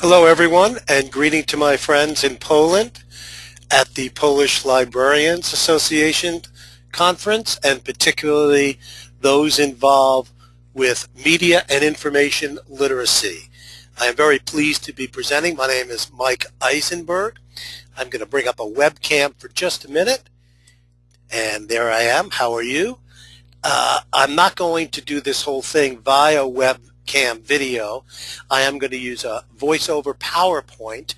Hello everyone and greeting to my friends in Poland at the Polish Librarians Association conference and particularly those involved with media and information literacy. I am very pleased to be presenting. My name is Mike Eisenberg. I'm going to bring up a webcam for just a minute and there I am. How are you? Uh, I'm not going to do this whole thing via web webcam video, I am going to use a voiceover PowerPoint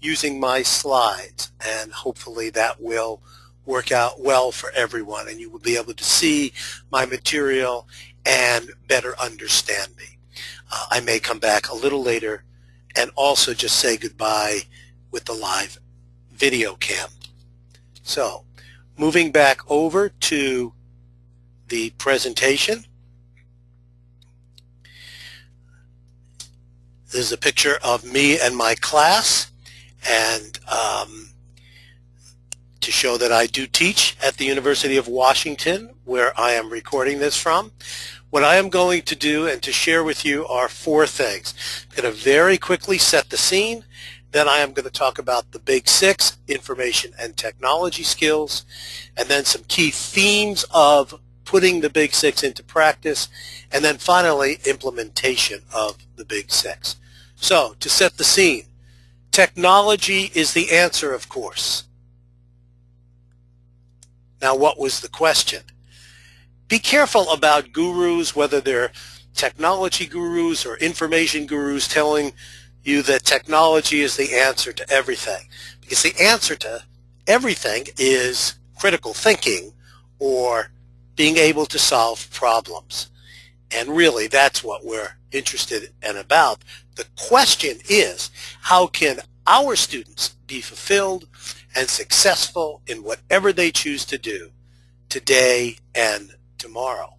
using my slides and hopefully that will work out well for everyone and you will be able to see my material and better understand me. Uh, I may come back a little later and also just say goodbye with the live video cam. So moving back over to the presentation. This is a picture of me and my class and um, to show that I do teach at the University of Washington where I am recording this from. What I am going to do and to share with you are four things. I'm going to very quickly set the scene. Then I am going to talk about the big six, information and technology skills, and then some key themes of putting the big six into practice, and then finally implementation of the big six. So, to set the scene, technology is the answer, of course. Now, what was the question? Be careful about gurus, whether they're technology gurus or information gurus telling you that technology is the answer to everything. Because the answer to everything is critical thinking or being able to solve problems. And really, that's what we're interested and about. The question is, how can our students be fulfilled and successful in whatever they choose to do today and tomorrow?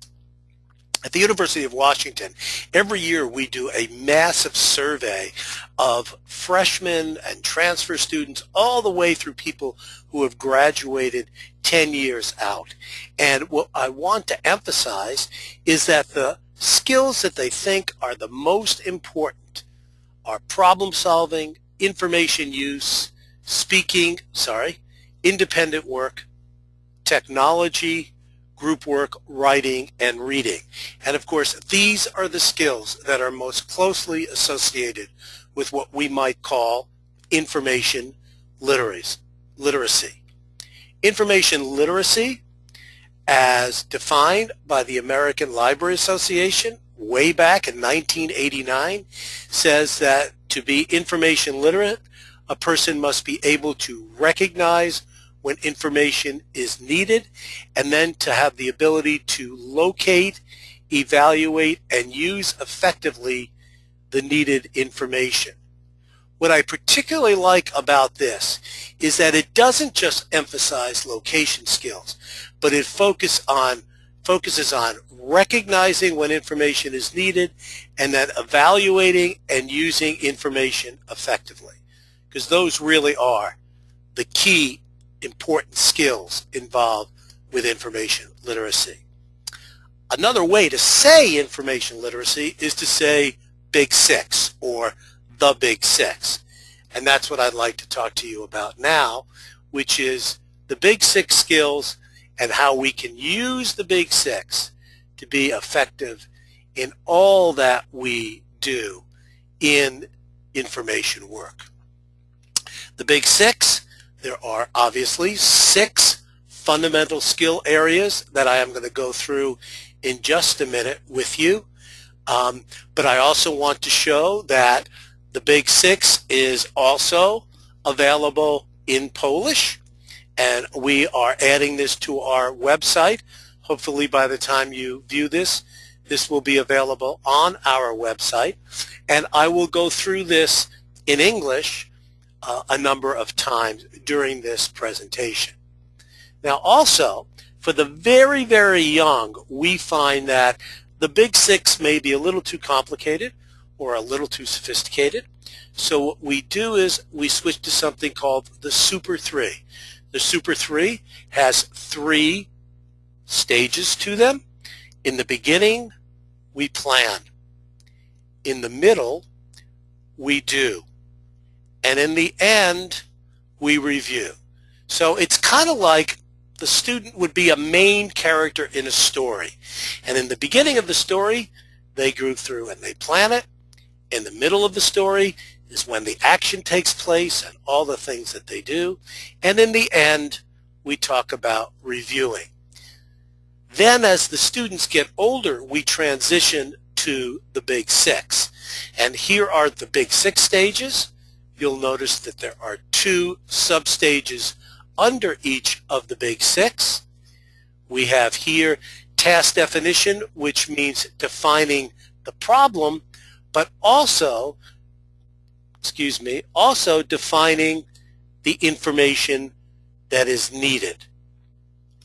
At the University of Washington, every year we do a massive survey of freshmen and transfer students all the way through people who have graduated 10 years out. And what I want to emphasize is that the skills that they think are the most important are problem solving, information use, speaking, sorry, independent work, technology, group work, writing, and reading. And of course, these are the skills that are most closely associated with what we might call information literacy. Information literacy as defined by the American Library Association way back in 1989 says that to be information literate, a person must be able to recognize when information is needed and then to have the ability to locate, evaluate, and use effectively the needed information. What I particularly like about this is that it doesn't just emphasize location skills, but it focus on, focuses on recognizing when information is needed and then evaluating and using information effectively. Because those really are the key important skills involved with information literacy. Another way to say information literacy is to say big six or the big six. And that's what I'd like to talk to you about now, which is the big six skills and how we can use the big six to be effective in all that we do in information work. The big six, there are obviously six fundamental skill areas that I am going to go through in just a minute with you. Um, but I also want to show that the Big Six is also available in Polish and we are adding this to our website. Hopefully by the time you view this, this will be available on our website and I will go through this in English uh, a number of times during this presentation. Now also, for the very, very young, we find that the Big Six may be a little too complicated or a little too sophisticated. So what we do is we switch to something called the Super 3. The Super 3 has three stages to them. In the beginning, we plan. In the middle, we do. and in the end, we review. So it's kind of like the student would be a main character in a story. And in the beginning of the story, they grew through and they plan it. In the middle of the story is when the action takes place and all the things that they do. And in the end, we talk about reviewing. Then as the students get older, we transition to the big six. And here are the big six stages. You'll notice that there are two sub-stages under each of the big six. We have here task definition, which means defining the problem, but also, excuse me, also defining the information that is needed.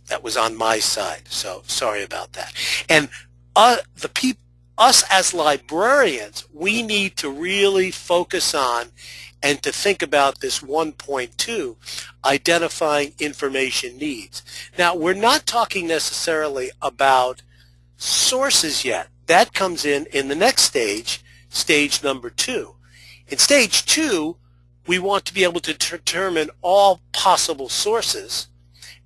That was on my side, so sorry about that. And uh, the people, us as librarians, we need to really focus on and to think about this 1.2, identifying information needs. Now, we're not talking necessarily about sources yet. That comes in in the next stage, stage number two. In stage two, we want to be able to determine all possible sources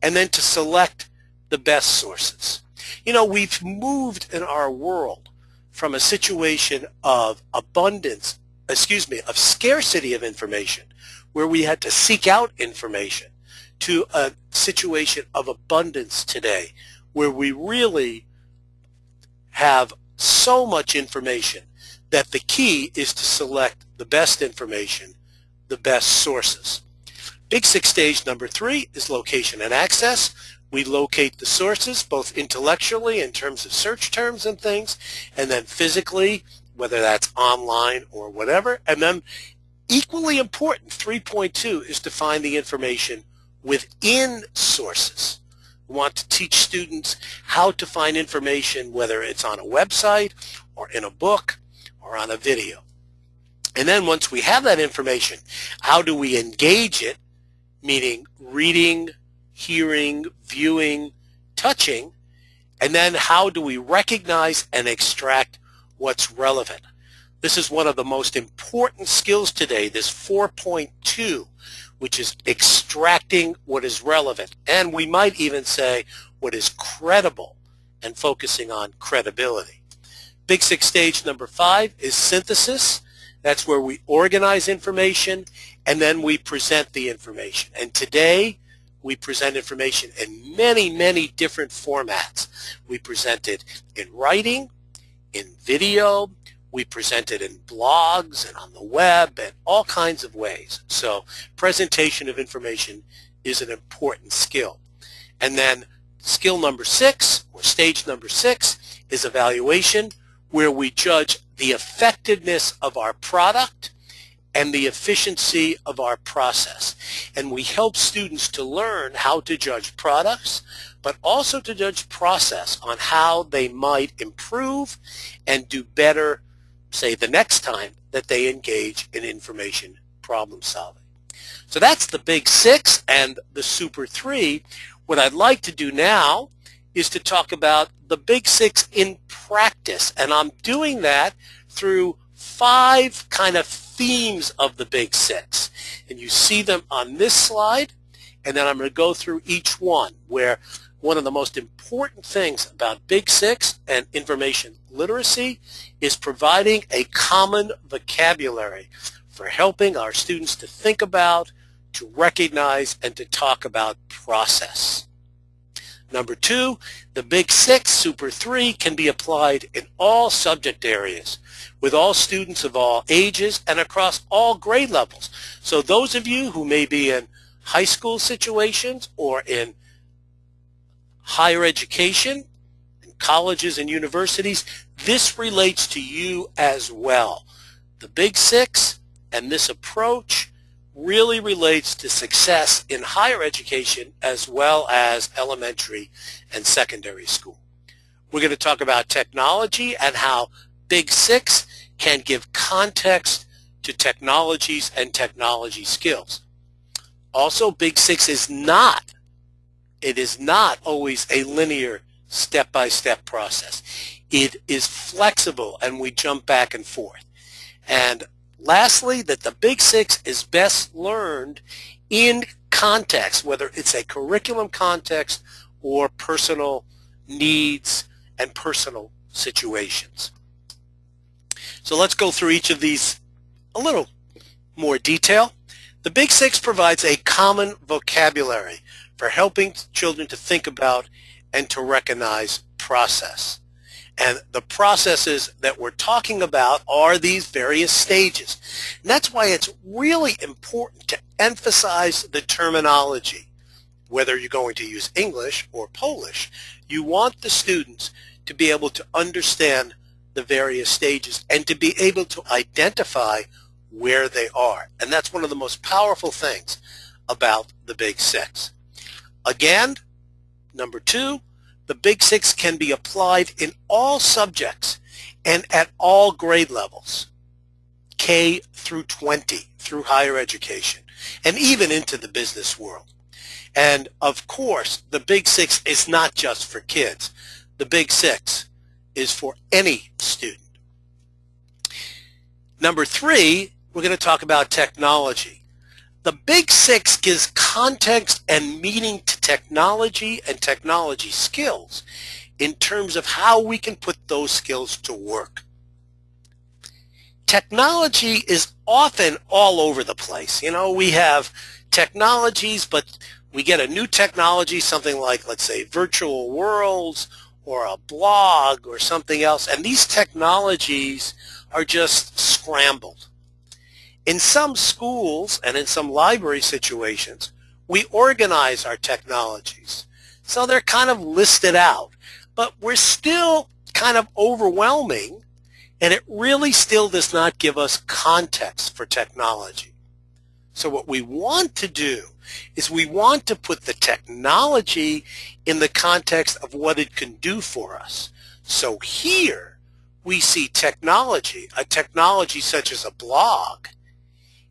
and then to select the best sources. You know, we've moved in our world from a situation of abundance excuse me, of scarcity of information, where we had to seek out information, to a situation of abundance today, where we really have so much information that the key is to select the best information, the best sources. Big Six stage number three is location and access. We locate the sources both intellectually in terms of search terms and things, and then physically whether that's online or whatever. And then equally important, 3.2 is to find the information within sources. We want to teach students how to find information, whether it's on a website or in a book or on a video. And then once we have that information, how do we engage it, meaning reading, hearing, viewing, touching, and then how do we recognize and extract what's relevant. This is one of the most important skills today, this 4.2, which is extracting what is relevant. And we might even say what is credible and focusing on credibility. Big Six stage number five is synthesis. That's where we organize information and then we present the information. And today we present information in many, many different formats. We present it in writing, in video, we present it in blogs and on the web and all kinds of ways. So presentation of information is an important skill. And then skill number six, or stage number six, is evaluation, where we judge the effectiveness of our product and the efficiency of our process. And we help students to learn how to judge products, but also to judge process on how they might improve and do better, say, the next time that they engage in information problem solving. So that's the big six and the super three. What I'd like to do now is to talk about the big six in practice. And I'm doing that through five kind of themes of the Big Six. And you see them on this slide, and then I'm going to go through each one where one of the most important things about Big Six and information literacy is providing a common vocabulary for helping our students to think about, to recognize, and to talk about process. Number two, the Big Six, Super 3 can be applied in all subject areas with all students of all ages and across all grade levels. So those of you who may be in high school situations or in higher education, in colleges and universities, this relates to you as well. The Big Six and this approach really relates to success in higher education as well as elementary and secondary school. We're going to talk about technology and how Big Six can give context to technologies and technology skills. Also, Big Six is not, it is not always a linear step-by-step -step process. It is flexible and we jump back and forth. And Lastly, that the Big Six is best learned in context, whether it's a curriculum context or personal needs and personal situations. So let's go through each of these a little more detail. The Big Six provides a common vocabulary for helping children to think about and to recognize process. And the processes that we're talking about are these various stages. And that's why it's really important to emphasize the terminology. Whether you're going to use English or Polish, you want the students to be able to understand the various stages and to be able to identify where they are. And that's one of the most powerful things about the Big Six. Again, number two, the Big Six can be applied in all subjects and at all grade levels, K through 20, through higher education, and even into the business world. And of course, the Big Six is not just for kids. The Big Six is for any student. Number three, we're going to talk about technology. The Big Six gives context and meaning to technology and technology skills in terms of how we can put those skills to work. Technology is often all over the place. You know, we have technologies, but we get a new technology, something like, let's say, virtual worlds or a blog or something else, and these technologies are just scrambled. In some schools and in some library situations, we organize our technologies. So they're kind of listed out, but we're still kind of overwhelming and it really still does not give us context for technology. So what we want to do is we want to put the technology in the context of what it can do for us. So here we see technology, a technology such as a blog,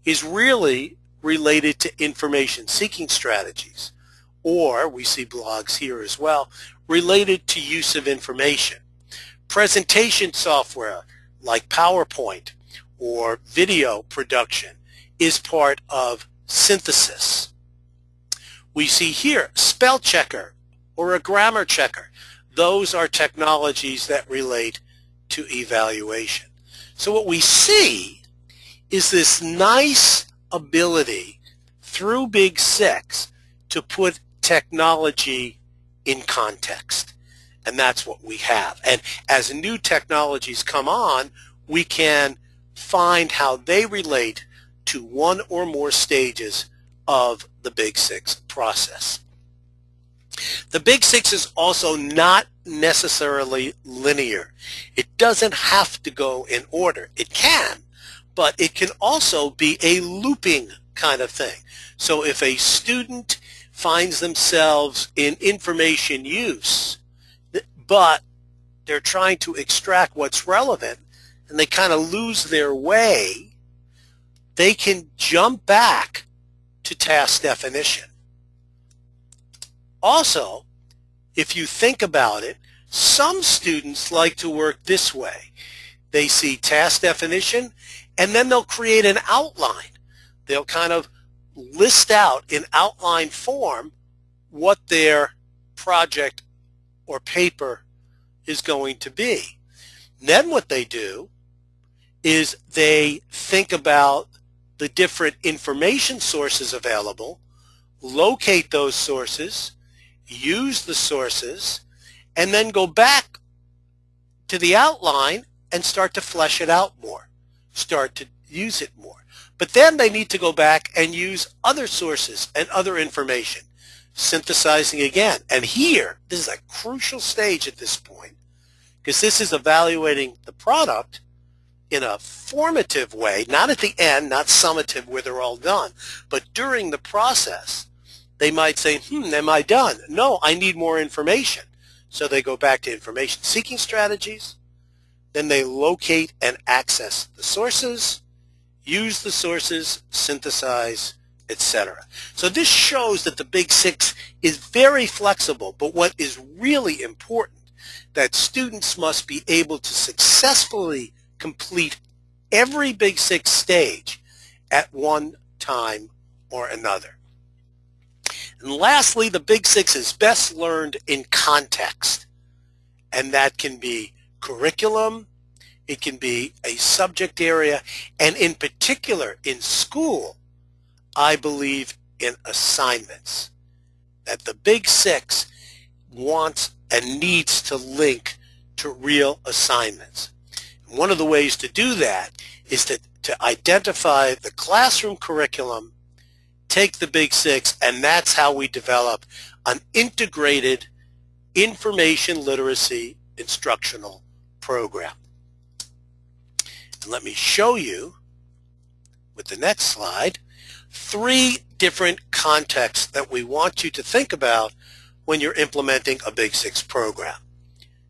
is really related to information seeking strategies. Or we see blogs here as well, related to use of information. Presentation software like PowerPoint or video production is part of synthesis. We see here spell checker or a grammar checker. Those are technologies that relate to evaluation. So what we see is this nice ability through Big Six to put technology in context. And that's what we have. And as new technologies come on, we can find how they relate to one or more stages of the Big Six process. The Big Six is also not necessarily linear. It doesn't have to go in order. It can, but it can also be a looping kind of thing. So if a student finds themselves in information use, but they're trying to extract what's relevant and they kind of lose their way, they can jump back to task definition. Also, if you think about it, some students like to work this way. They see task definition and then they'll create an outline. They'll kind of list out in outline form what their project or paper is going to be. then what they do is they think about the different information sources available, locate those sources, use the sources, and then go back to the outline and start to flesh it out more start to use it more. But then they need to go back and use other sources and other information, synthesizing again. And here, this is a crucial stage at this point, because this is evaluating the product in a formative way, not at the end, not summative where they're all done, but during the process, they might say, hmm, am I done? No, I need more information. So they go back to information seeking strategies, then they locate and access the sources, use the sources, synthesize, etc. So this shows that the Big Six is very flexible, but what is really important that students must be able to successfully complete every Big Six stage at one time or another. And lastly, the Big Six is best learned in context. And that can be curriculum, it can be a subject area, and in particular in school, I believe in assignments. That the Big Six wants and needs to link to real assignments. One of the ways to do that is to, to identify the classroom curriculum, take the Big Six, and that's how we develop an integrated information literacy instructional program. And let me show you with the next slide three different contexts that we want you to think about when you're implementing a Big Six program.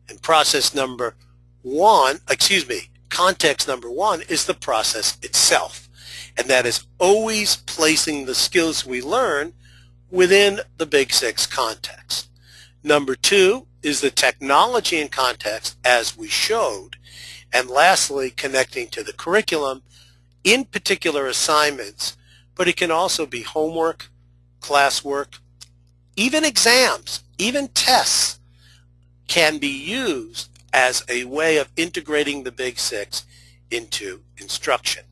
And process number one, excuse me, context number one is the process itself. And that is always placing the skills we learn within the Big Six context. Number two is the technology and context as we showed. And lastly, connecting to the curriculum, in particular assignments, but it can also be homework, classwork, even exams, even tests can be used as a way of integrating the Big Six into instruction.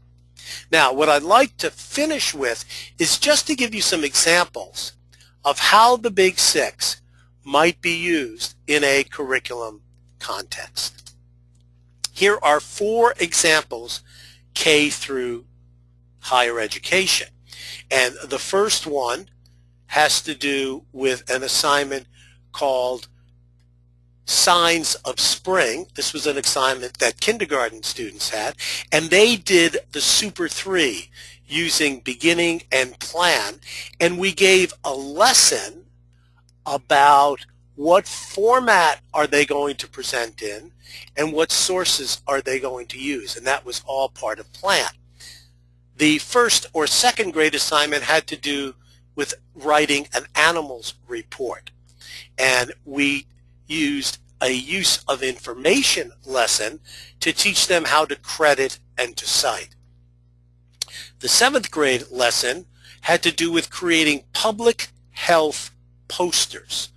Now, what I'd like to finish with is just to give you some examples of how the Big Six might be used in a curriculum context. Here are four examples K through higher education. And the first one has to do with an assignment called Signs of Spring. This was an assignment that kindergarten students had, and they did the Super 3 using beginning and plan, and we gave a lesson about what format are they going to present in and what sources are they going to use and that was all part of plan. The first or second grade assignment had to do with writing an animals report and we used a use of information lesson to teach them how to credit and to cite. The seventh grade lesson had to do with creating public health posters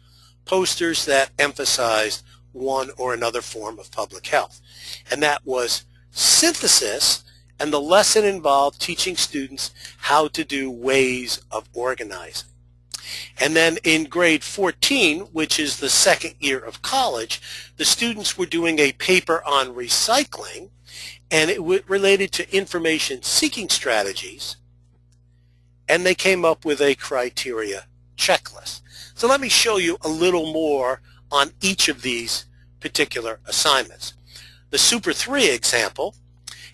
posters that emphasized one or another form of public health. And that was synthesis, and the lesson involved teaching students how to do ways of organizing. And then in grade 14, which is the second year of college, the students were doing a paper on recycling, and it related to information seeking strategies, and they came up with a criteria checklist. So let me show you a little more on each of these particular assignments. The Super 3 example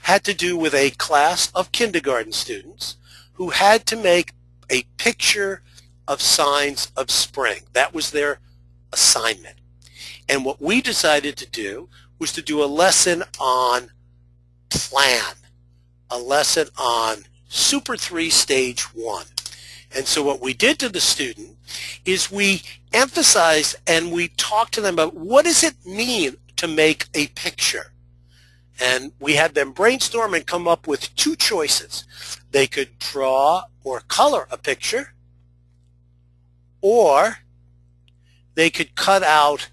had to do with a class of kindergarten students who had to make a picture of signs of spring. That was their assignment. And what we decided to do was to do a lesson on plan, a lesson on Super 3 Stage 1. And so what we did to the student is we emphasize and we talk to them about what does it mean to make a picture. And we had them brainstorm and come up with two choices. They could draw or color a picture, or they could cut out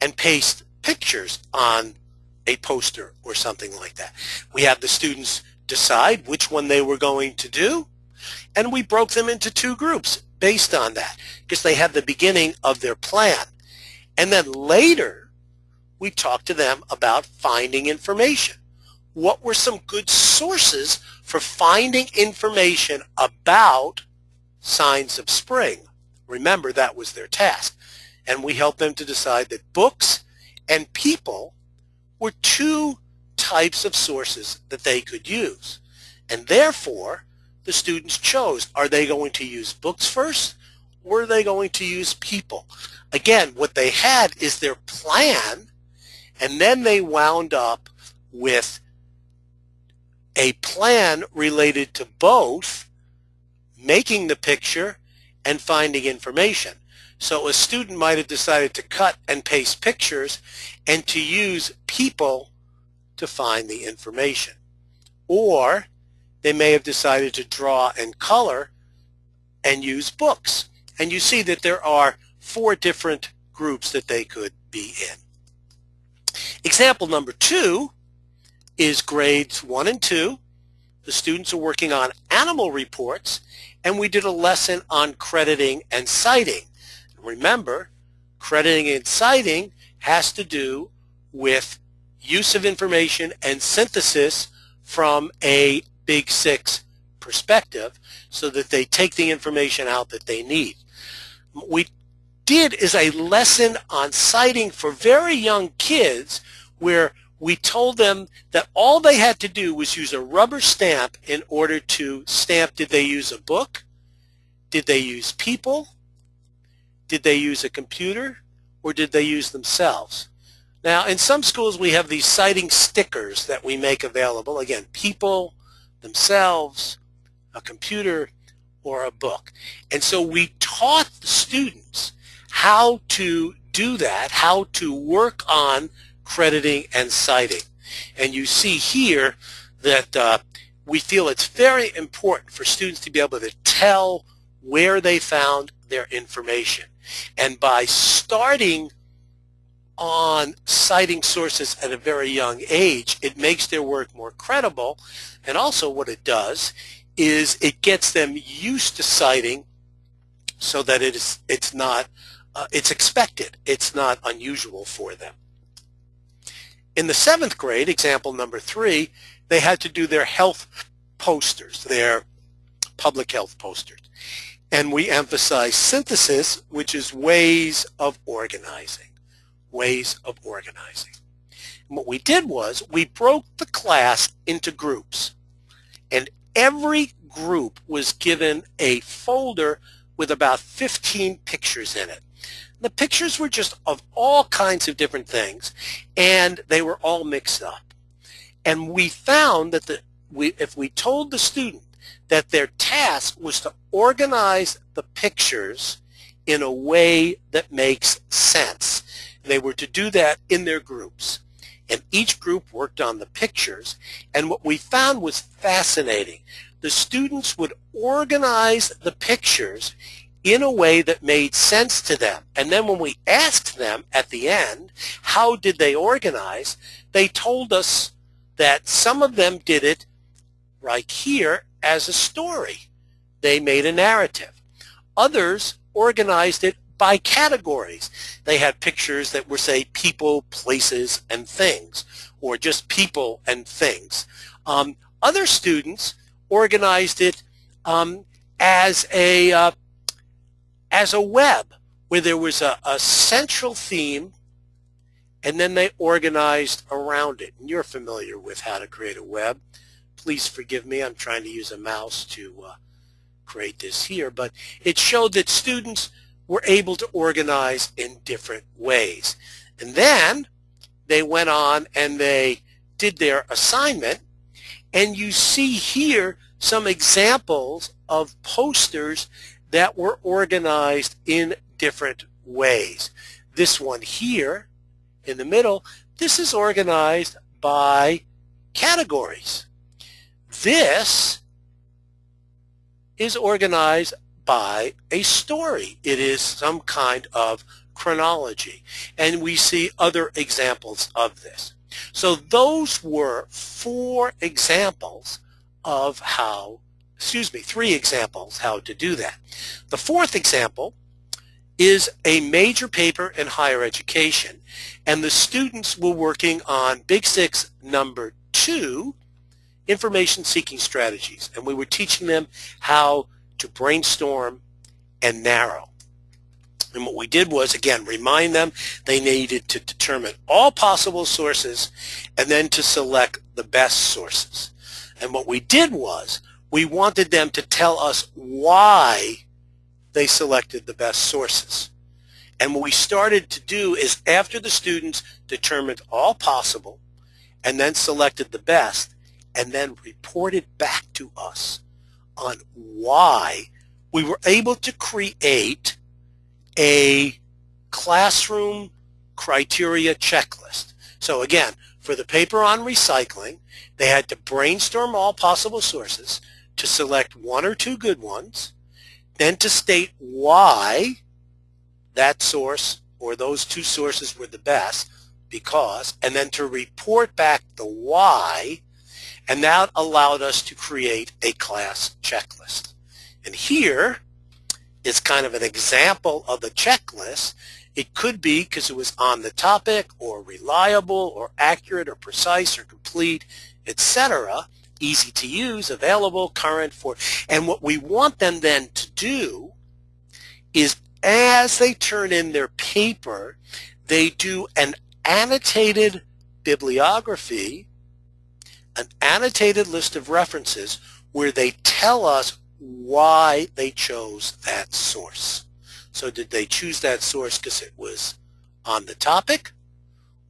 and paste pictures on a poster or something like that. We had the students decide which one they were going to do, and we broke them into two groups based on that because they had the beginning of their plan. And then later, we talked to them about finding information. What were some good sources for finding information about signs of spring? Remember, that was their task. And we helped them to decide that books and people were two types of sources that they could use. And therefore, the students chose. Are they going to use books first or are they going to use people? Again, what they had is their plan and then they wound up with a plan related to both making the picture and finding information. So a student might have decided to cut and paste pictures and to use people to find the information. or they may have decided to draw and color and use books. And you see that there are four different groups that they could be in. Example number two is grades one and two. The students are working on animal reports and we did a lesson on crediting and citing. Remember, crediting and citing has to do with use of information and synthesis from a Big Six perspective so that they take the information out that they need. We did is a lesson on citing for very young kids where we told them that all they had to do was use a rubber stamp in order to stamp did they use a book, did they use people, did they use a computer, or did they use themselves. Now in some schools we have these citing stickers that we make available. Again, people, themselves, a computer, or a book. And so we taught the students how to do that, how to work on crediting and citing. And you see here that uh, we feel it's very important for students to be able to tell where they found their information. And by starting on citing sources at a very young age, it makes their work more credible. And also what it does is it gets them used to citing so that it is, it's not, uh, it's expected. It's not unusual for them. In the seventh grade, example number three, they had to do their health posters, their public health posters. And we emphasize synthesis, which is ways of organizing ways of organizing. And what we did was we broke the class into groups and every group was given a folder with about 15 pictures in it. The pictures were just of all kinds of different things and they were all mixed up. And we found that the, we, if we told the student that their task was to organize the pictures in a way that makes sense, they were to do that in their groups. And each group worked on the pictures. And what we found was fascinating. The students would organize the pictures in a way that made sense to them. And then when we asked them at the end, how did they organize, they told us that some of them did it right here as a story. They made a narrative. Others organized it by categories. They had pictures that were, say, people, places, and things, or just people and things. Um, other students organized it um, as a uh, as a web, where there was a, a central theme, and then they organized around it. And you're familiar with how to create a web. Please forgive me. I'm trying to use a mouse to uh, create this here, but it showed that students were able to organize in different ways. And then they went on and they did their assignment and you see here some examples of posters that were organized in different ways. This one here in the middle, this is organized by categories. This is organized by a story. It is some kind of chronology. And we see other examples of this. So those were four examples of how, excuse me, three examples how to do that. The fourth example is a major paper in higher education and the students were working on Big Six number two, information seeking strategies. And we were teaching them how to brainstorm and narrow. And what we did was, again, remind them they needed to determine all possible sources and then to select the best sources. And what we did was, we wanted them to tell us why they selected the best sources. And what we started to do is after the students determined all possible and then selected the best and then reported back to us on why we were able to create a classroom criteria checklist. So again, For the paper on recycling, they had to brainstorm all possible sources to select one or two good ones, then to state why that source or those two sources were the best, because, and then to report back the why, and that allowed us to create a class checklist. And here is kind of an example of the checklist. It could be because it was on the topic or reliable or accurate or precise or complete, etc. Easy to use, available, current for, and what we want them then to do is as they turn in their paper, they do an annotated bibliography, an annotated list of references where they tell us why they chose that source. So did they choose that source because it was on the topic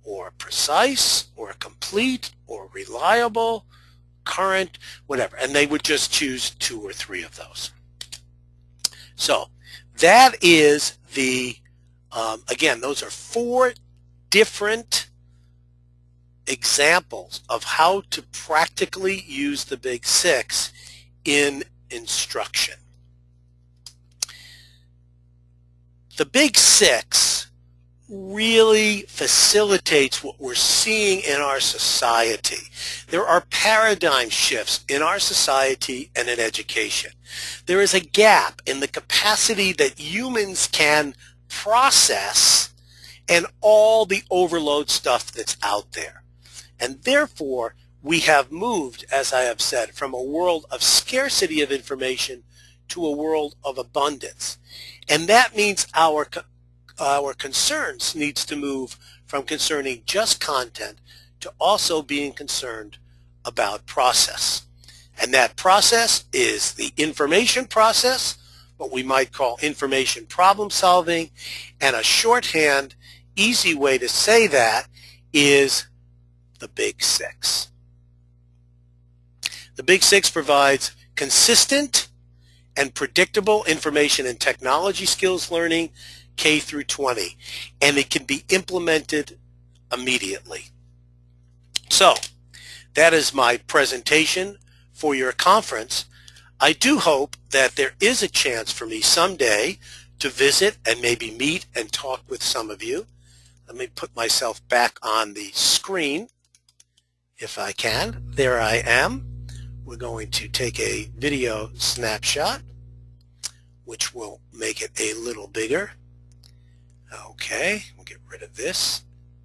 or precise or complete or reliable, current, whatever. And they would just choose two or three of those. So that is the, um, again, those are four different examples of how to practically use the Big Six in instruction. The Big Six really facilitates what we're seeing in our society. There are paradigm shifts in our society and in education. There is a gap in the capacity that humans can process and all the overload stuff that's out there. And therefore, we have moved, as I have said, from a world of scarcity of information to a world of abundance. And that means our, our concerns needs to move from concerning just content to also being concerned about process. And that process is the information process, what we might call information problem solving, and a shorthand, easy way to say that is the Big Six. The Big Six provides consistent and predictable information and technology skills learning K through 20, and it can be implemented immediately. So, that is my presentation for your conference. I do hope that there is a chance for me someday to visit and maybe meet and talk with some of you. Let me put myself back on the screen if I can. There I am. We're going to take a video snapshot, which will make it a little bigger. Okay, we'll get rid of this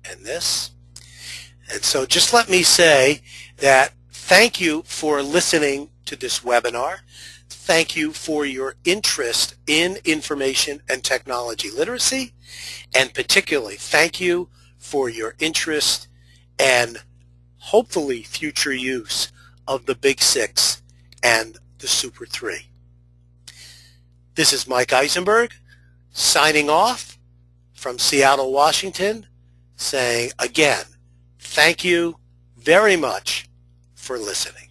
and this. And so just let me say that thank you for listening to this webinar. Thank you for your interest in information and technology literacy. And particularly, thank you for your interest and hopefully future use of the Big Six and the Super Three. This is Mike Eisenberg signing off from Seattle, Washington, saying again, thank you very much for listening.